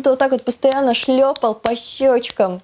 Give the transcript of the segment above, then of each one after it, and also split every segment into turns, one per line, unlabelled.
кто-то вот так вот постоянно шлепал по щечкам.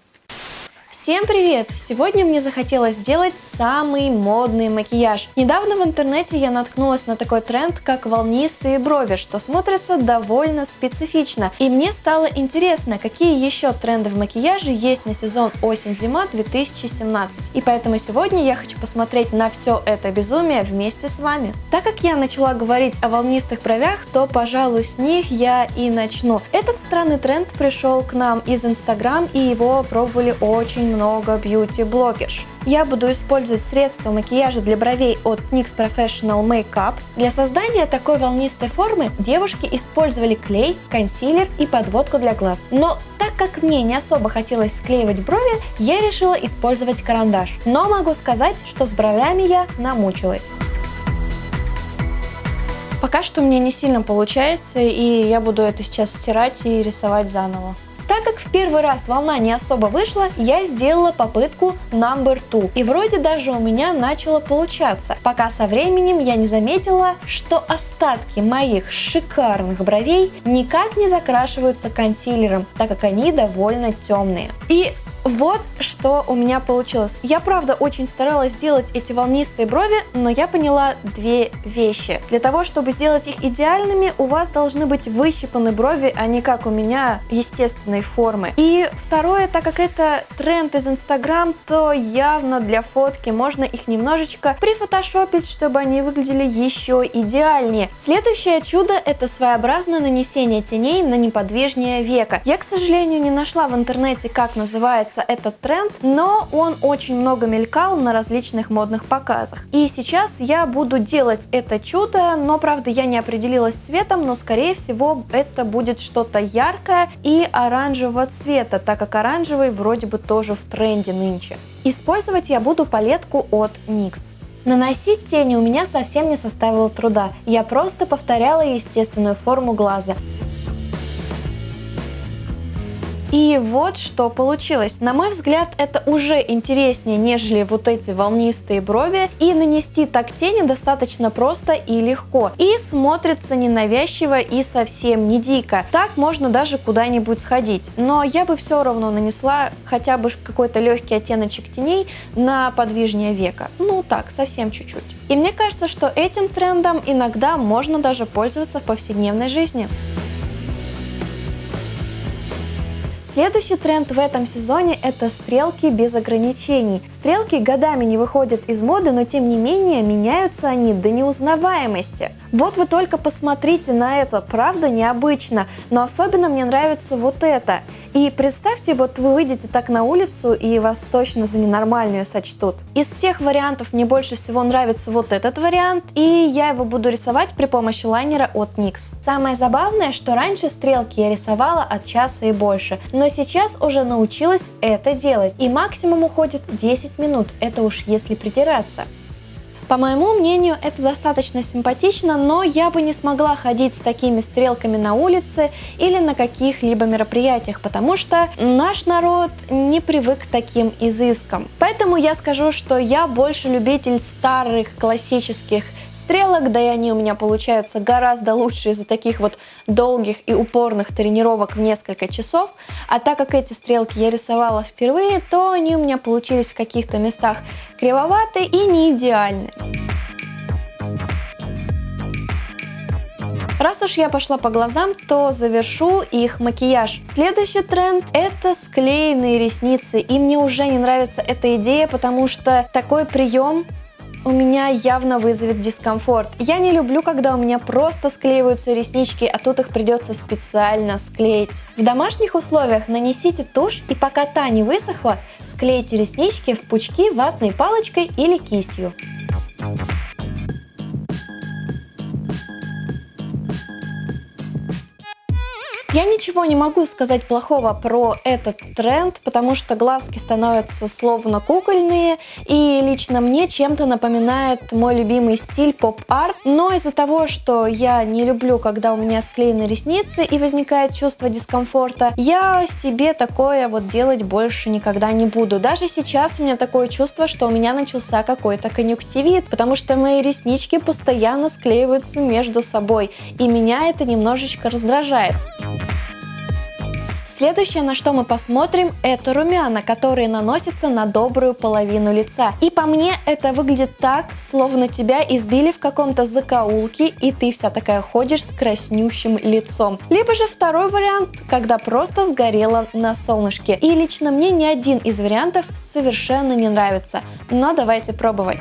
Всем привет! Сегодня мне захотелось сделать самый модный макияж. Недавно в интернете я наткнулась на такой тренд, как волнистые брови, что смотрится довольно специфично. И мне стало интересно, какие еще тренды в макияже есть на сезон осень-зима 2017. И поэтому сегодня я хочу посмотреть на все это безумие вместе с вами. Так как я начала говорить о волнистых бровях, то, пожалуй, с них я и начну. Этот странный тренд пришел к нам из Инстаграм, и его пробовали очень много бьюти-блогерш. Я буду использовать средства макияжа для бровей от NYX Professional Makeup. Для создания такой волнистой формы девушки использовали клей, консилер и подводку для глаз. Но так как мне не особо хотелось склеивать брови, я решила использовать карандаш. Но могу сказать, что с бровями я намучилась. Пока что мне не сильно получается, и я буду это сейчас стирать и рисовать заново. Так как в первый раз волна не особо вышла, я сделала попытку number two. И вроде даже у меня начало получаться, пока со временем я не заметила, что остатки моих шикарных бровей никак не закрашиваются консилером, так как они довольно темные. И вот что у меня получилось. Я, правда, очень старалась сделать эти волнистые брови, но я поняла две вещи. Для того, чтобы сделать их идеальными, у вас должны быть выщипаны брови, а не как у меня естественной формы. И второе, так как это тренд из Инстаграм, то явно для фотки можно их немножечко прифотошопить, чтобы они выглядели еще идеальнее. Следующее чудо это своеобразное нанесение теней на неподвижнее века. Я, к сожалению, не нашла в интернете, как называется нравится этот тренд, но он очень много мелькал на различных модных показах. И сейчас я буду делать это чудо, но правда я не определилась цветом, но скорее всего это будет что-то яркое и оранжевого цвета, так как оранжевый вроде бы тоже в тренде нынче. Использовать я буду палетку от NYX. Наносить тени у меня совсем не составило труда, я просто повторяла естественную форму глаза. И вот что получилось. На мой взгляд, это уже интереснее, нежели вот эти волнистые брови. И нанести так тени достаточно просто и легко. И смотрится ненавязчиво и совсем не дико. Так можно даже куда-нибудь сходить. Но я бы все равно нанесла хотя бы какой-то легкий оттеночек теней на подвижнее века. Ну так, совсем чуть-чуть. И мне кажется, что этим трендом иногда можно даже пользоваться в повседневной жизни. Следующий тренд в этом сезоне – это стрелки без ограничений. Стрелки годами не выходят из моды, но тем не менее меняются они до неузнаваемости. Вот вы только посмотрите на это, правда необычно, но особенно мне нравится вот это. И представьте, вот вы выйдете так на улицу и вас точно за ненормальную сочтут. Из всех вариантов мне больше всего нравится вот этот вариант, и я его буду рисовать при помощи лайнера от NYX. Самое забавное, что раньше стрелки я рисовала от часа и больше, но но сейчас уже научилась это делать, и максимум уходит 10 минут, это уж если придираться. По моему мнению, это достаточно симпатично, но я бы не смогла ходить с такими стрелками на улице или на каких-либо мероприятиях, потому что наш народ не привык к таким изыскам. Поэтому я скажу, что я больше любитель старых классических стрелок, да и они у меня получаются гораздо лучше из-за таких вот долгих и упорных тренировок в несколько часов. А так как эти стрелки я рисовала впервые, то они у меня получились в каких-то местах кривоватые и не идеальные. Раз уж я пошла по глазам, то завершу их макияж. Следующий тренд это склеенные ресницы. И мне уже не нравится эта идея, потому что такой прием у меня явно вызовет дискомфорт. Я не люблю, когда у меня просто склеиваются реснички, а тут их придется специально склеить. В домашних условиях нанесите тушь и пока та не высохла, склейте реснички в пучки ватной палочкой или кистью. Я ничего не могу сказать плохого про этот тренд, потому что глазки становятся словно кукольные, и лично мне чем-то напоминает мой любимый стиль поп-арт, но из-за того, что я не люблю, когда у меня склеены ресницы и возникает чувство дискомфорта, я себе такое вот делать больше никогда не буду. Даже сейчас у меня такое чувство, что у меня начался какой-то конъюнктивит, потому что мои реснички постоянно склеиваются между собой, и меня это немножечко раздражает. Следующее, на что мы посмотрим, это румяна, которые наносятся на добрую половину лица. И по мне это выглядит так, словно тебя избили в каком-то закоулке, и ты вся такая ходишь с краснющим лицом. Либо же второй вариант, когда просто сгорела на солнышке. И лично мне ни один из вариантов совершенно не нравится. Но давайте пробовать.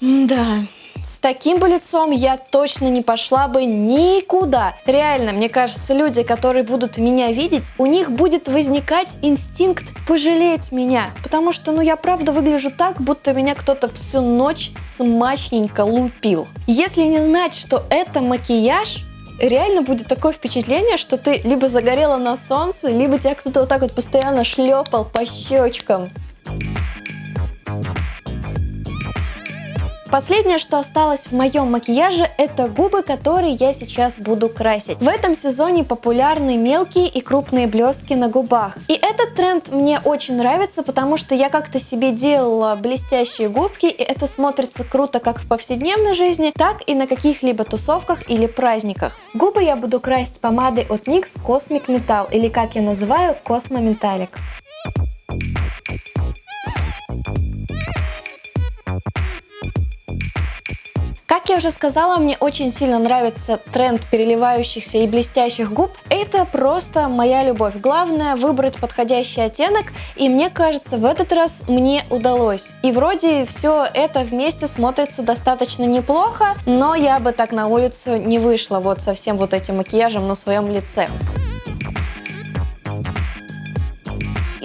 Да, с таким бы лицом я точно не пошла бы никуда. Реально, мне кажется, люди, которые будут меня видеть, у них будет возникать инстинкт пожалеть меня. Потому что, ну, я правда выгляжу так, будто меня кто-то всю ночь смачненько лупил. Если не знать, что это макияж, реально будет такое впечатление, что ты либо загорела на солнце, либо тебя кто-то вот так вот постоянно шлепал по щечкам. Последнее, что осталось в моем макияже, это губы, которые я сейчас буду красить. В этом сезоне популярны мелкие и крупные блестки на губах. И этот тренд мне очень нравится, потому что я как-то себе делала блестящие губки, и это смотрится круто как в повседневной жизни, так и на каких-либо тусовках или праздниках. Губы я буду красить помадой от NYX Cosmic Metal, или как я называю, Cosmo Metallic. Я уже сказала, мне очень сильно нравится тренд переливающихся и блестящих губ. Это просто моя любовь. Главное выбрать подходящий оттенок, и мне кажется, в этот раз мне удалось. И вроде все это вместе смотрится достаточно неплохо, но я бы так на улицу не вышла вот со всем вот этим макияжем на своем лице.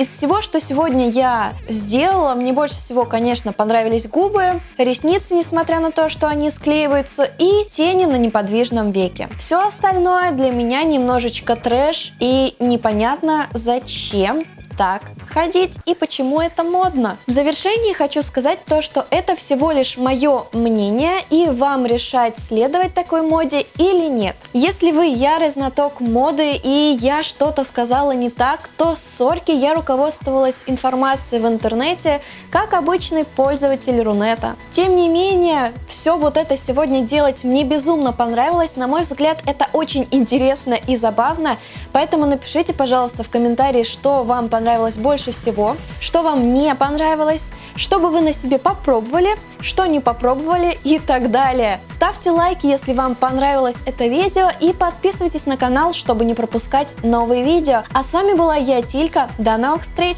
Из всего, что сегодня я сделала, мне больше всего, конечно, понравились губы, ресницы, несмотря на то, что они склеиваются, и тени на неподвижном веке. Все остальное для меня немножечко трэш и непонятно зачем так ходить и почему это модно. В завершении хочу сказать то, что это всего лишь мое мнение и вам решать, следовать такой моде или нет. Если вы ярый знаток моды и я что-то сказала не так, то сорки, я руководствовалась информацией в интернете, как обычный пользователь Рунета. Тем не менее, все вот это сегодня делать мне безумно понравилось. На мой взгляд, это очень интересно и забавно. Поэтому напишите, пожалуйста, в комментарии, что вам понравилось больше всего, что вам не понравилось, что бы вы на себе попробовали, что не попробовали и так далее. Ставьте лайки, если вам понравилось это видео и подписывайтесь на канал, чтобы не пропускать новые видео. А с вами была я, Тилька. До новых встреч!